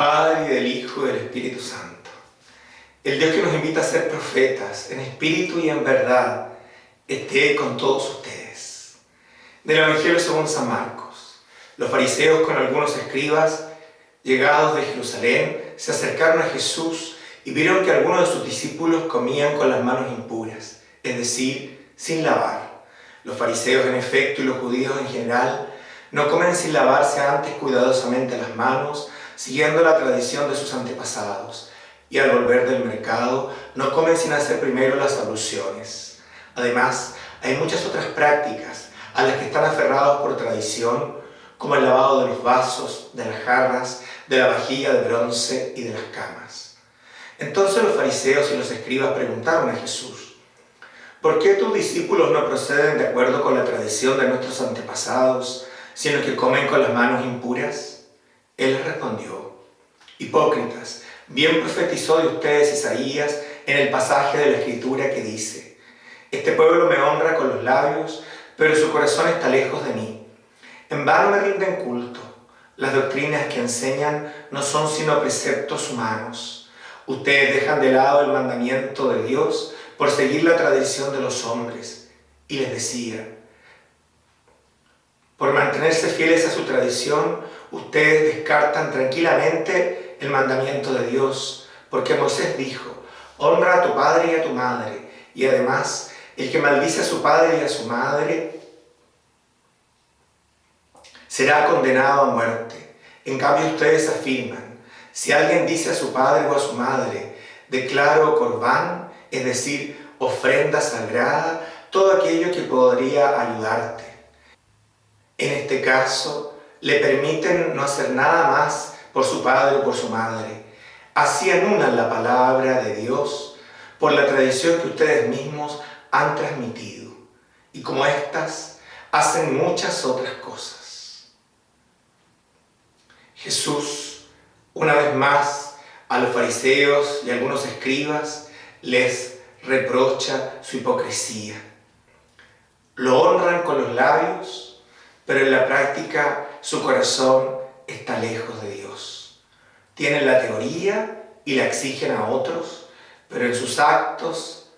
Padre, y del Hijo, y del Espíritu Santo. El Dios que nos invita a ser profetas, en espíritu y en verdad, esté con todos ustedes. Del Evangelio según San Marcos. Los fariseos con algunos escribas, llegados de Jerusalén, se acercaron a Jesús y vieron que algunos de sus discípulos comían con las manos impuras, es decir, sin lavar. Los fariseos en efecto y los judíos en general no comen sin lavarse antes cuidadosamente las manos, siguiendo la tradición de sus antepasados, y al volver del mercado no comen sin hacer primero las abluciones. Además, hay muchas otras prácticas a las que están aferrados por tradición, como el lavado de los vasos, de las jarras, de la vajilla de bronce y de las camas. Entonces los fariseos y los escribas preguntaron a Jesús, ¿por qué tus discípulos no proceden de acuerdo con la tradición de nuestros antepasados, sino que comen con las manos impuras? Él respondió, Hipócritas, bien profetizó de ustedes Isaías en el pasaje de la Escritura que dice, Este pueblo me honra con los labios, pero su corazón está lejos de mí. En vano me rinden culto. Las doctrinas que enseñan no son sino preceptos humanos. Ustedes dejan de lado el mandamiento de Dios por seguir la tradición de los hombres. Y les decía, por mantenerse fieles a su tradición, ustedes descartan tranquilamente el mandamiento de Dios, porque Moisés dijo, honra a tu padre y a tu madre, y además, el que maldice a su padre y a su madre será condenado a muerte. En cambio ustedes afirman, si alguien dice a su padre o a su madre, declaro corbán, es decir, ofrenda sagrada, todo aquello que podría ayudarte en este caso, le permiten no hacer nada más por su padre o por su madre. Así anulan la palabra de Dios por la tradición que ustedes mismos han transmitido. Y como estas, hacen muchas otras cosas. Jesús, una vez más, a los fariseos y algunos escribas, les reprocha su hipocresía. Lo honran con los labios, pero en la práctica su corazón está lejos de Dios. Tienen la teoría y la exigen a otros, pero en sus actos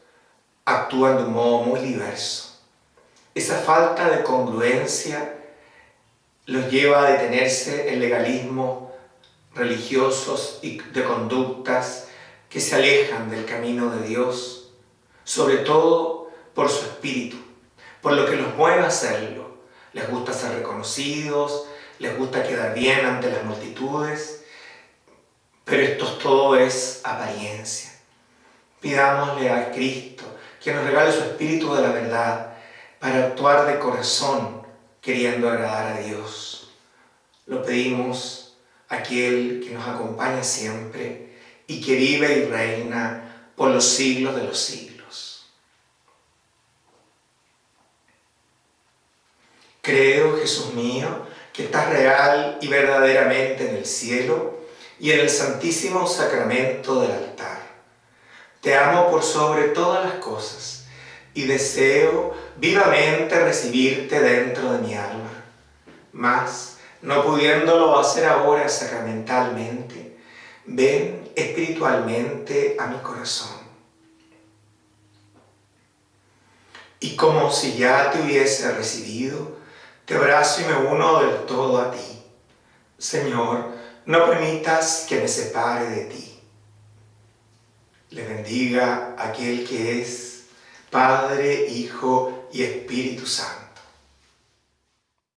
actúan de un modo muy diverso. Esa falta de congruencia los lleva a detenerse en legalismo religiosos y de conductas que se alejan del camino de Dios, sobre todo por su espíritu, por lo que los mueve a hacerlo les gusta ser reconocidos, les gusta quedar bien ante las multitudes, pero esto todo es apariencia. Pidámosle a Cristo que nos regale su Espíritu de la verdad para actuar de corazón queriendo agradar a Dios. Lo pedimos a aquel que nos acompaña siempre y que vive y reina por los siglos de los siglos. Creo, Jesús mío, que estás real y verdaderamente en el cielo y en el santísimo sacramento del altar. Te amo por sobre todas las cosas y deseo vivamente recibirte dentro de mi alma. Mas, no pudiéndolo hacer ahora sacramentalmente, ven espiritualmente a mi corazón. Y como si ya te hubiese recibido, te abrazo y me uno del todo a ti. Señor, no permitas que me separe de ti. Le bendiga aquel que es Padre, Hijo y Espíritu Santo.